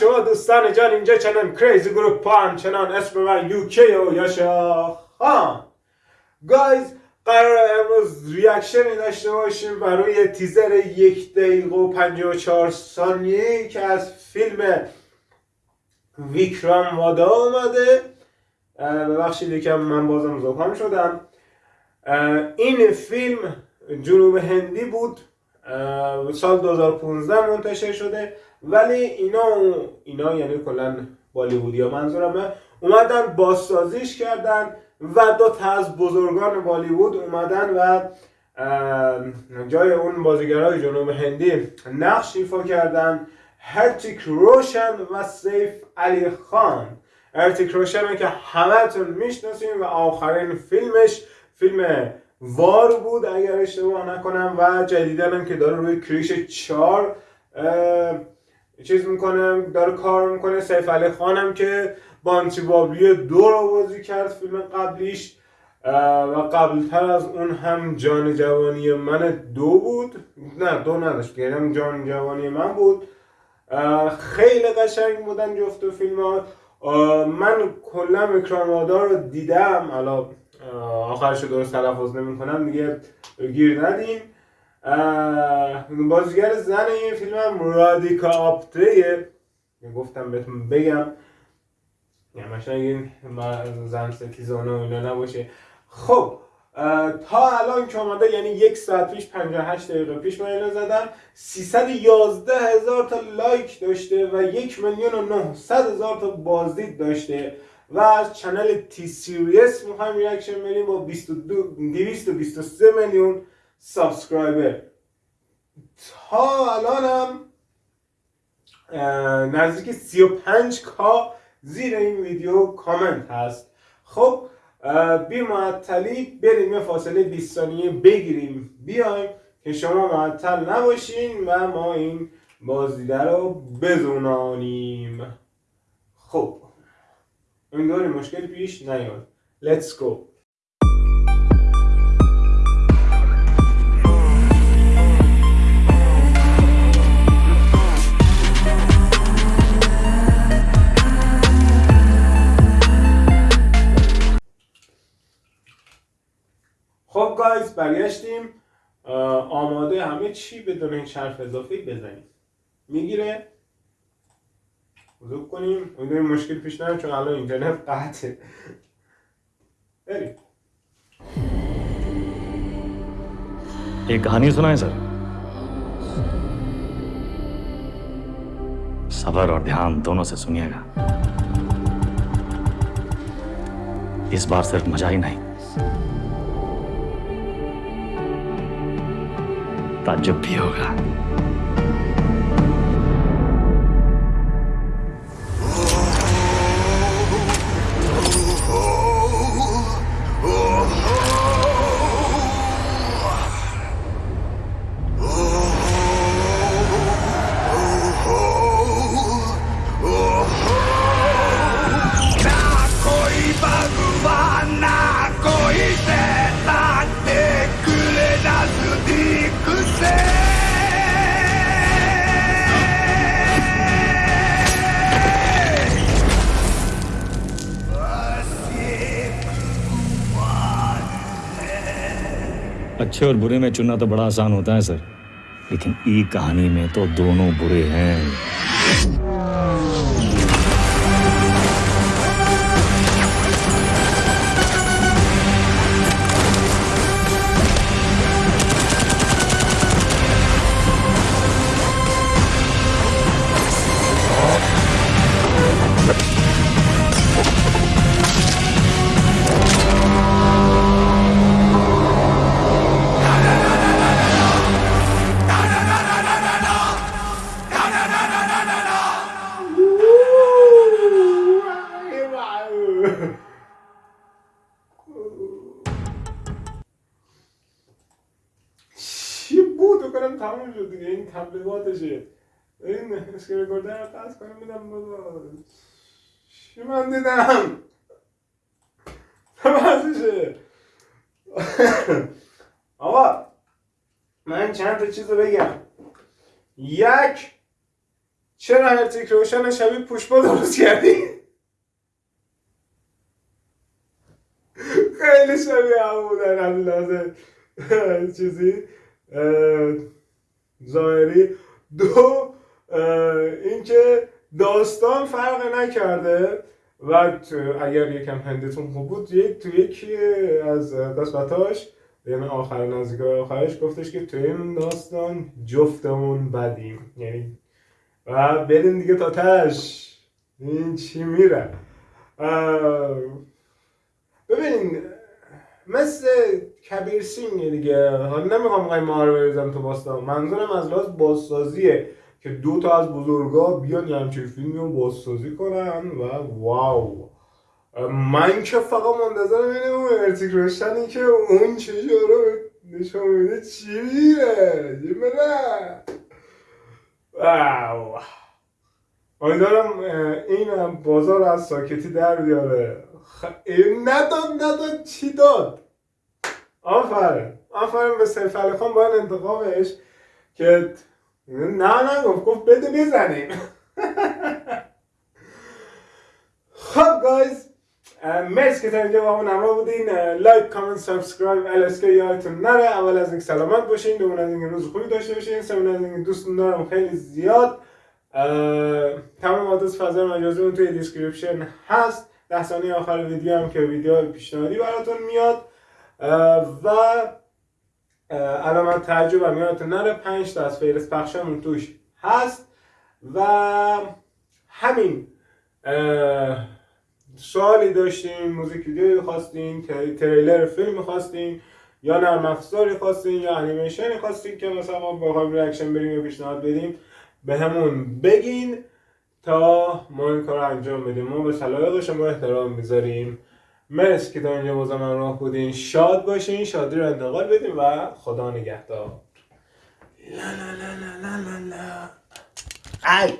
شما دوستان جان اینجا چنان Crazy Group همچنان اسم من یوکی و یاشا خان. guys قرار امروز reaction ی داشته باشیم برای تیزر یک دقیقه و 54 ثانیه که از فیلم ویکرام ودا اومده. ببخشید یکم من بازم زکام شدم. این فیلم جنوب هندی بود. سال 2015 منتشر شده. ولی اینا اینا یعنی کلا بالیوودی ها منظورمه. اومدن بازسازیش کردن و دو تا از بزرگان بالیوود اومدن و جای اون بازیگرای جنوب هندی نقش ایفا کردن. هرتیک روشن و سیف علی خان. هرتیک روشن که همتون می‌شناسیم و آخرین فیلمش فیلم وار بود اگر اشتباه نکنم و جدیدن که داره روی کریش چار چیز می‌کنه داره کار می‌کنه. سیف علی خانم که بانچی بابی دو رو بازی کرد فیلم قبلیش و قبلتر از اون هم جان جوانی من دو بود. نه دو نداشت یعنی جان جوانی من بود. خیلی قشنگ بودن جفت فیلم ها من کلا اکرامادا رو دیدم. حالا آخرش رو درست تلفظ نمی کنم دیگه گیر ندیم. بازیگر زن این فیلم هم رادیکا آپتریه گفتم بهتون بگم. یعنی این زن ستیزانه و اینا نباشه. خب تا الان که آمده یعنی یک ساعت پیش 58 دقیقه پیش من اینو زدم 311 هزار تا لایک داشته و یک میلیون و 900 هزار تا بازدید داشته. و از channel T-Series می‌خوایم reaction بریم با 223 میلیون. subscriber. تا الانم نزدیک 35 K زیر این ویدیو کامنت هست. خب بی معطلی بریم یه فاصله 20 ثانیه بگیریم. بیایم که شما معطل نباشین و ما این بازدیده رو بزونانیم خب این داری مشکل پیش نیاد. Let's go. برگشتیم آماده همه چی بدون این شرف اضافی بزنیم میگیره بزرگ کنیم امیدواریم مشکل پیش نیاد چون الان اینترنت قطعه بریم एक कहानी सुनाए सर सबर और ध्यान दोनों से सुनिएगा इस बार सिर्फ मजा ही नहीं ताज्जुब भी होगा। अच्छे और बुरे में चुनना तो बड़ा आसान होता है, सर। लेकिन ई कहानी में तो दोनों बुरे हैं। کنم تموم شد دیگه. این تبلیغاتشه این اسکرین ریکوردر رو قصد کنم میدم بابا. چی من دیدم؟ بازشه آقا من چند تا چیز رو بگم. یک چرا هرتیک روشن شبیه پوشبا درست کردی؟ خیلی شبیه هم بودن از لحاظ چیزی ظاهری دو اینکه داستان فرق نکرده و اگر یکم هندتون خوب بود یک تو یکی از قسمتاش یعنی آخر نزدیک آخرش گفتش که تو این داستان جفتمون بدیم. یعنی و بریم دیگه تا تش. این چی میره؟ ببین مثل کبیر سینگ دیگه. حالا نمی‌خوام ما رو بریزم تو باستان. منظورم از لحاظ بازسازیه که دو تا از بزرگا بیان یه همچین فیلمی رو بازسازی کنن و واو. من که فقط منتظر ببینم اون ارتیک روشنی که اون چیزی رو نشون میده چی میره چی میره واو. امیدوارم این بازار از ساکتی در بیاره. خ... نداد نداد چی داد؟ آفرین آفرین به سیف علی خان باید انتقامش که نه نه گفت بده بزنیم. خب guys مرسی که تا اینجا باهامون همراه بودین. لایک کامنت subscribe الاسکا یادتون نره. اول از اینکه سلامت باشین. دوم از اینکه روز خوبی داشته باشین. سوم از اینکه دوستون دارم خیلی زیاد. تمام آدرس فضای مجازی توی description هست. ده ثانیه آخر ویدیو هم که ویدیو پیشنهادی براتون میاد. و اه، علامت تعجب هم یادتون نره پنج تا از فهرست پخشمون توش هست. و همین سوالی داشتین موزیک ویدیوی خواستین تر- تریلر فیلم خواستین یا نرم افزاری خواستین یا انیمیشنی خواستین که مثلا ما بخوایم reaction بریم یا پیشنهاد بدیم به همون بگین. تا ما این کار رو انجام بدیم. ما به سلایق شما احترام می‌ذاریم. مرسی که تا اینجا با من راه بودین. شاد باشین شادی رو انتقال بدین و خدا نگهدار. لا لا لا لا لا لا لا.